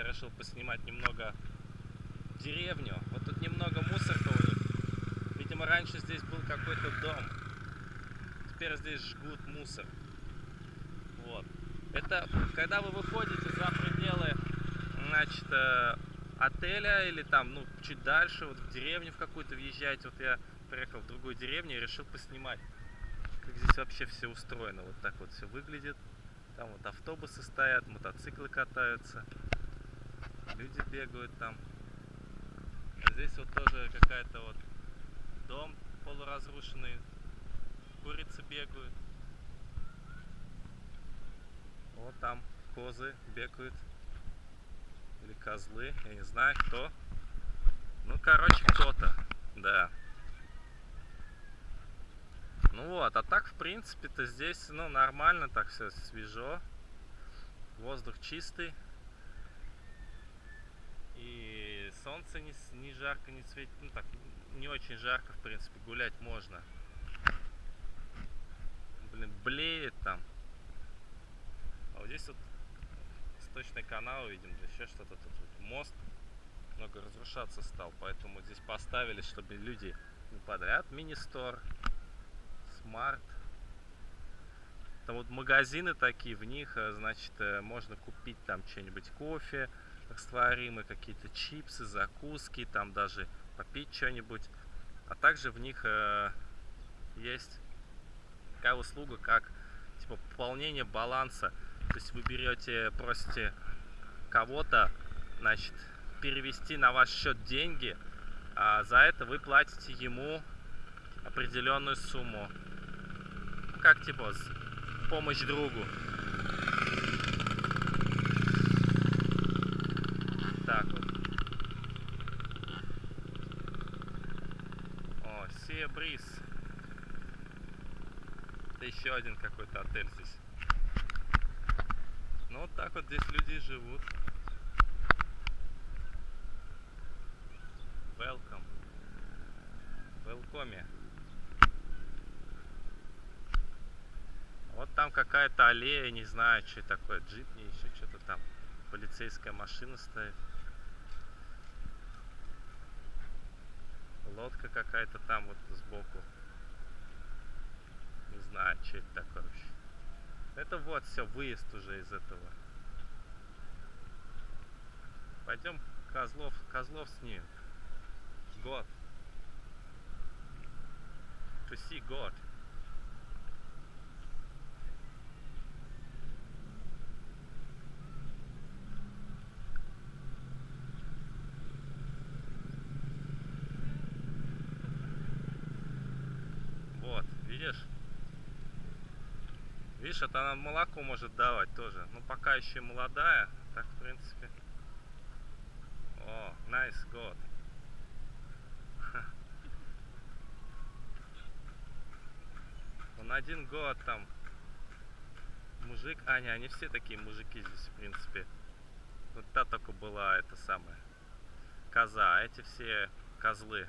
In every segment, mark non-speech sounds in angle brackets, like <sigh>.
я решил поснимать немного деревню. Вот тут немного мусорка у них. Видимо, раньше здесь был какой-то дом. Теперь здесь жгут мусор. Вот. Это когда вы выходите за пределы, значит, э, отеля или там, ну, чуть дальше, вот в деревню в какую-то въезжаете. Вот я приехал в другую деревню и решил поснимать, как здесь вообще все устроено. Вот так вот все выглядит. Там вот автобусы стоят, мотоциклы катаются, люди бегают там. А здесь вот тоже какая-то вот дом полуразрушенный, курицы бегают. Вот там козы бегают. Или козлы, я не знаю кто. Ну, короче, кто-то, да. Ну вот, а так, в принципе-то здесь, ну, нормально так все свежо. Воздух чистый. И солнце не, не жарко, не светит. Ну, так, не очень жарко, в принципе, гулять можно. Блин, блеет там. А вот здесь вот сточный канал, видим, еще что-то тут. Вот мост много разрушаться стал, поэтому здесь поставили, чтобы люди не подряд мини-стор Smart. Там вот магазины такие, в них, э, значит, э, можно купить там что-нибудь кофе растворимый, какие-то чипсы, закуски, там даже попить что-нибудь. А также в них э, есть такая услуга, как типа пополнение баланса. То есть вы берете, просите кого-то, значит, перевести на ваш счет деньги, а за это вы платите ему определенную сумму как типа помощь другу. Так вот. Сия Бриз. Это еще один какой-то отель здесь. Ну вот так вот здесь люди живут. Welcome. Welcome. Вот там какая-то аллея, не знаю, что такое, джип, не еще что-то там. Полицейская машина стоит. Лодка какая-то там вот сбоку. Не знаю, что это такое вообще. Это вот все, выезд уже из этого. Пойдем Козлов, Козлов снимем. Год. To see God. Это она молоко может давать тоже. Ну, пока еще молодая, так, в принципе. О, nice год. <laughs> Он один год там. Мужик. А, не, они все такие мужики здесь, в принципе. Вот та только была, это самая. Коза, а эти все козлы.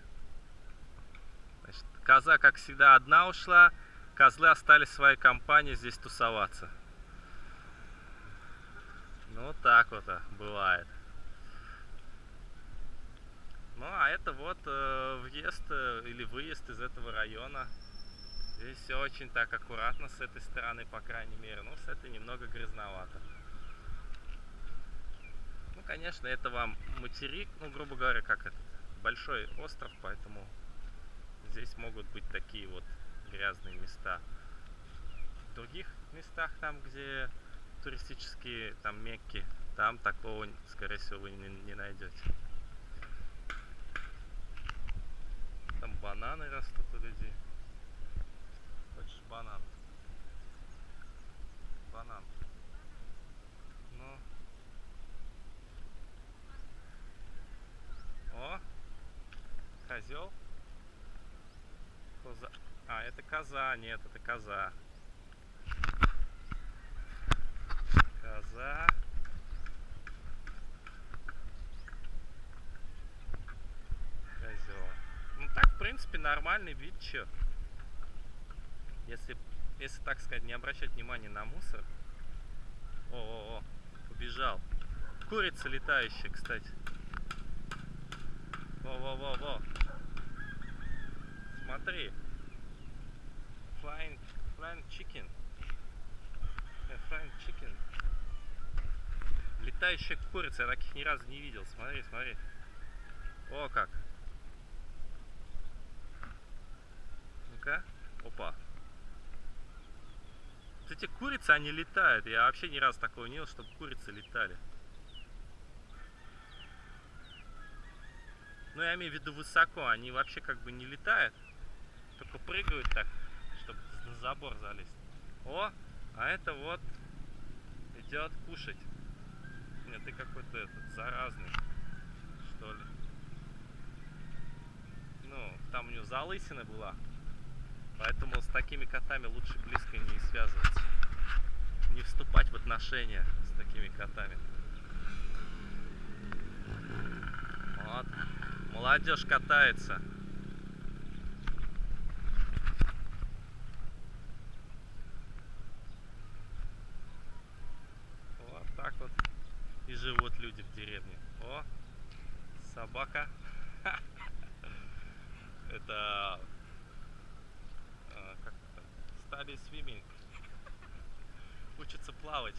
Значит, коза, как всегда, одна ушла. Козлы остались в своей компании здесь тусоваться. Ну, так вот а, бывает. Ну, а это вот э, въезд э, или выезд из этого района. Здесь все очень так аккуратно с этой стороны, по крайней мере. Ну, с этой немного грязновато. Ну, конечно, это вам материк, ну, грубо говоря, как этот, большой остров, поэтому здесь могут быть такие вот грязные места. В других местах, там, где туристические, там, Мекки, там такого, скорее всего, вы не, не найдете. Там бананы растут у людей. Хочешь банан? Банан. Ну. О! Козел. Коза. А, это коза. Нет, это коза. Коза. Козел. Ну так, в принципе, нормальный вид, чё. Если, если так сказать, не обращать внимания на мусор. О, -о, -о убежал. курица летающая, кстати. Во-во-во-во. Смотри. Flying, flying chicken. Э, Flying chicken. Летающая курица, я таких ни разу не видел. Смотри, смотри. О, как. Ну-ка. Опа. Вот эти курицы, они летают. Я вообще ни разу такого не видел, чтобы курицы летали. Ну, я имею в виду высоко. Они вообще как бы не летают. Только прыгают так, забор залезть. О, а это вот идет кушать. Нет, ты какой-то этот заразный, что ли. Ну, там у него залысина была. Поэтому с такими котами лучше близко не связываться. Не вступать в отношения с такими котами. Вот. Молодежь катается. Вот так вот и живут люди в деревне. О, собака. <laughs> Это э, как это? Study. Учится плавать.